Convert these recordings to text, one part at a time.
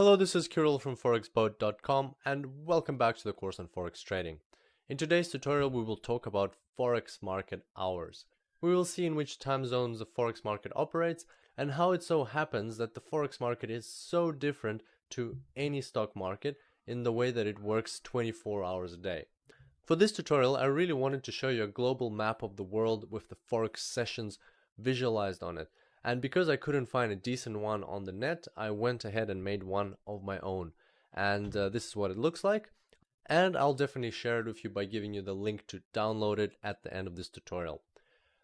Hello, this is Kirill from forexboat.com and welcome back to the course on forex trading. In today's tutorial we will talk about forex market hours. We will see in which time zones the forex market operates and how it so happens that the forex market is so different to any stock market in the way that it works 24 hours a day. For this tutorial I really wanted to show you a global map of the world with the forex sessions visualized on it and because I couldn't find a decent one on the net, I went ahead and made one of my own. And uh, this is what it looks like. And I'll definitely share it with you by giving you the link to download it at the end of this tutorial.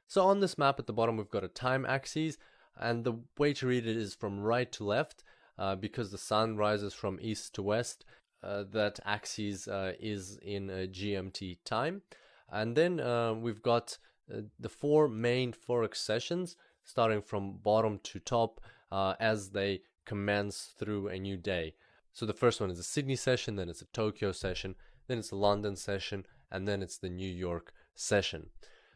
So on this map at the bottom, we've got a time axis. And the way to read it is from right to left. Uh, because the sun rises from east to west, uh, that axis uh, is in GMT time. And then uh, we've got uh, the four main Forex sessions starting from bottom to top uh, as they commence through a new day. So the first one is a Sydney session, then it's a Tokyo session, then it's a London session, and then it's the New York session.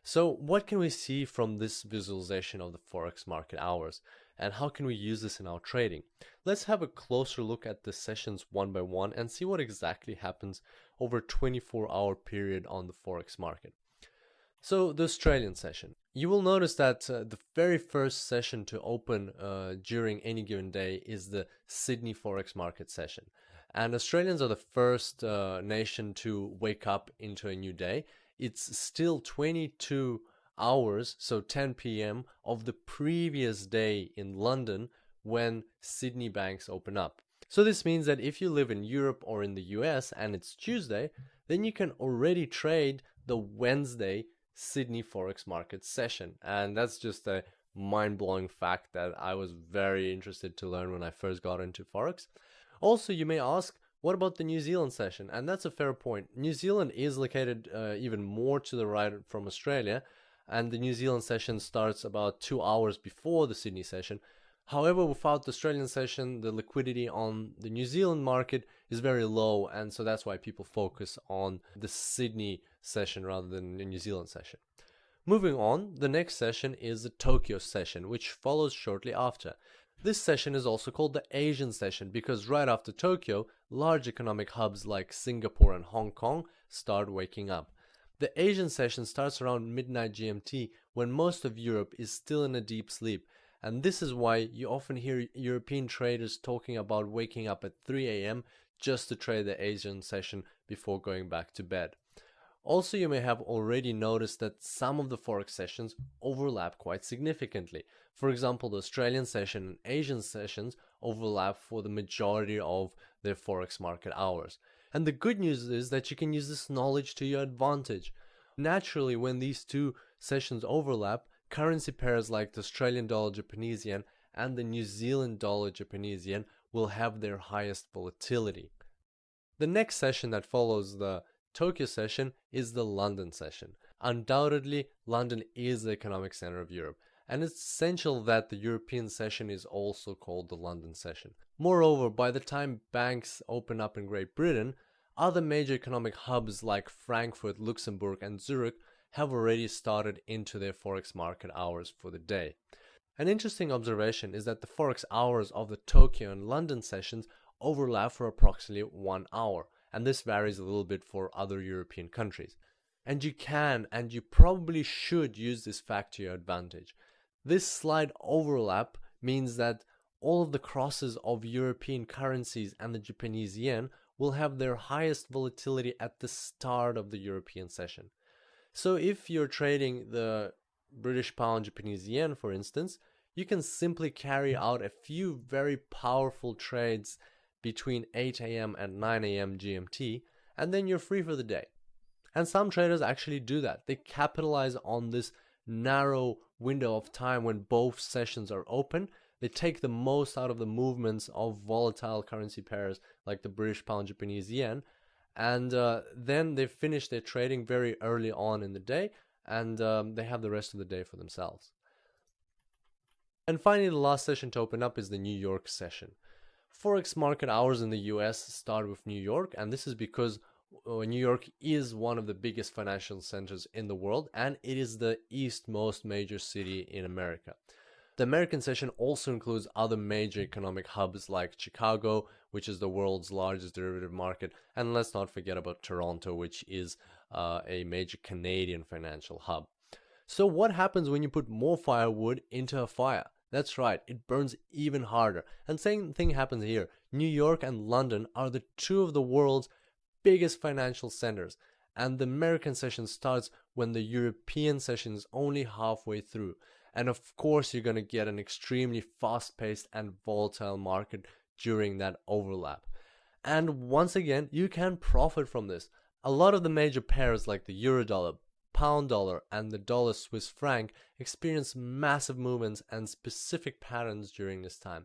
So what can we see from this visualization of the Forex market hours? And how can we use this in our trading? Let's have a closer look at the sessions one by one and see what exactly happens over a 24 hour period on the Forex market. So the Australian session. You will notice that uh, the very first session to open uh, during any given day is the Sydney Forex market session. And Australians are the first uh, nation to wake up into a new day. It's still 22 hours, so 10 p.m. of the previous day in London when Sydney banks open up. So this means that if you live in Europe or in the US and it's Tuesday, then you can already trade the Wednesday Sydney Forex Market session. And that's just a mind blowing fact that I was very interested to learn when I first got into Forex. Also, you may ask, what about the New Zealand session? And that's a fair point. New Zealand is located uh, even more to the right from Australia, and the New Zealand session starts about two hours before the Sydney session. However, without the Australian session, the liquidity on the New Zealand market is very low, and so that's why people focus on the Sydney session rather than the New Zealand session. Moving on, the next session is the Tokyo session, which follows shortly after. This session is also called the Asian session because right after Tokyo, large economic hubs like Singapore and Hong Kong start waking up. The Asian session starts around midnight GMT when most of Europe is still in a deep sleep and this is why you often hear European traders talking about waking up at 3 a.m. just to trade the Asian session before going back to bed. Also, you may have already noticed that some of the Forex sessions overlap quite significantly. For example, the Australian session and Asian sessions overlap for the majority of their Forex market hours. And the good news is that you can use this knowledge to your advantage. Naturally, when these two sessions overlap, Currency pairs like the Australian dollar Japanese yen and the New Zealand dollar Japanese yen will have their highest volatility. The next session that follows the Tokyo session is the London session. Undoubtedly, London is the economic center of Europe, and it's essential that the European session is also called the London session. Moreover, by the time banks open up in Great Britain, other major economic hubs like Frankfurt, Luxembourg, and Zurich have already started into their Forex market hours for the day. An interesting observation is that the Forex hours of the Tokyo and London sessions overlap for approximately one hour, and this varies a little bit for other European countries. And you can and you probably should use this fact to your advantage. This slight overlap means that all of the crosses of European currencies and the Japanese yen will have their highest volatility at the start of the European session. So if you're trading the British pound Japanese yen, for instance, you can simply carry out a few very powerful trades between 8 a.m. and 9 a.m. GMT, and then you're free for the day. And some traders actually do that. They capitalize on this narrow window of time when both sessions are open. They take the most out of the movements of volatile currency pairs like the British pound Japanese yen and uh, then they finish their trading very early on in the day and um, they have the rest of the day for themselves. And finally, the last session to open up is the New York session. Forex market hours in the US start with New York, and this is because uh, New York is one of the biggest financial centers in the world and it is the eastmost major city in America. The American session also includes other major economic hubs like Chicago, which is the world's largest derivative market, and let's not forget about Toronto, which is uh, a major Canadian financial hub. So, what happens when you put more firewood into a fire? That's right, it burns even harder. And same thing happens here. New York and London are the two of the world's biggest financial centers, and the American session starts when the European session is only halfway through. And of course, you're going to get an extremely fast paced and volatile market during that overlap. And once again, you can profit from this. A lot of the major pairs like the euro dollar, pound dollar, and the dollar Swiss franc experience massive movements and specific patterns during this time.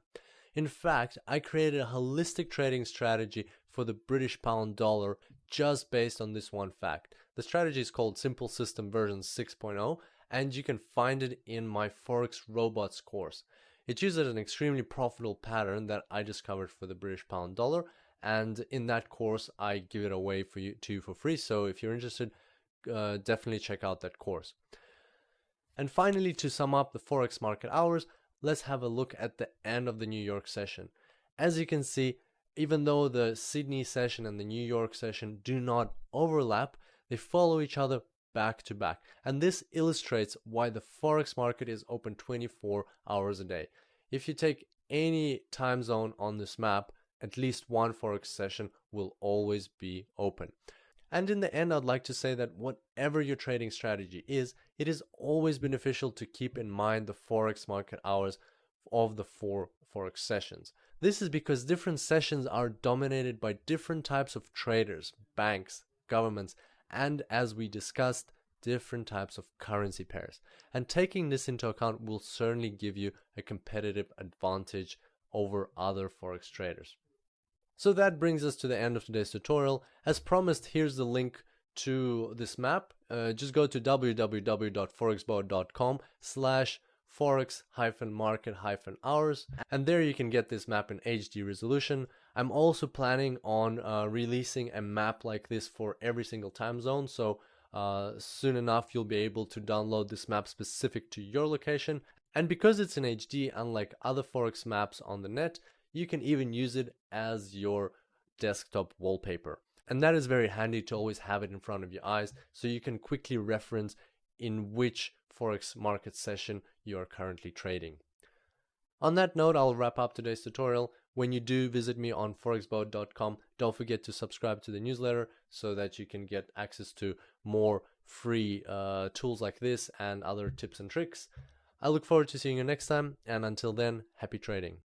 In fact, I created a holistic trading strategy for the British pound dollar just based on this one fact. The strategy is called Simple System version 6.0 and you can find it in my Forex Robots course. It uses an extremely profitable pattern that I discovered for the British pound dollar, and in that course, I give it away for you to you for free. So if you're interested, uh, definitely check out that course. And finally, to sum up the Forex market hours, let's have a look at the end of the New York session. As you can see, even though the Sydney session and the New York session do not overlap, they follow each other back to back. And this illustrates why the Forex market is open 24 hours a day. If you take any time zone on this map, at least one Forex session will always be open. And in the end, I'd like to say that whatever your trading strategy is, it is always beneficial to keep in mind the Forex market hours of the four Forex sessions. This is because different sessions are dominated by different types of traders, banks, governments, and as we discussed, different types of currency pairs. And taking this into account will certainly give you a competitive advantage over other forex traders. So that brings us to the end of today's tutorial. As promised, here's the link to this map. Uh, just go to www.forexboat.com slash forex hyphen market hyphen hours and there you can get this map in HD resolution. I'm also planning on uh, releasing a map like this for every single time zone so uh, soon enough you'll be able to download this map specific to your location and because it's in HD unlike other forex maps on the net you can even use it as your desktop wallpaper and that is very handy to always have it in front of your eyes so you can quickly reference in which forex market session you are currently trading. On that note, I'll wrap up today's tutorial. When you do visit me on forexboat.com, don't forget to subscribe to the newsletter so that you can get access to more free uh, tools like this and other tips and tricks. I look forward to seeing you next time, and until then, happy trading.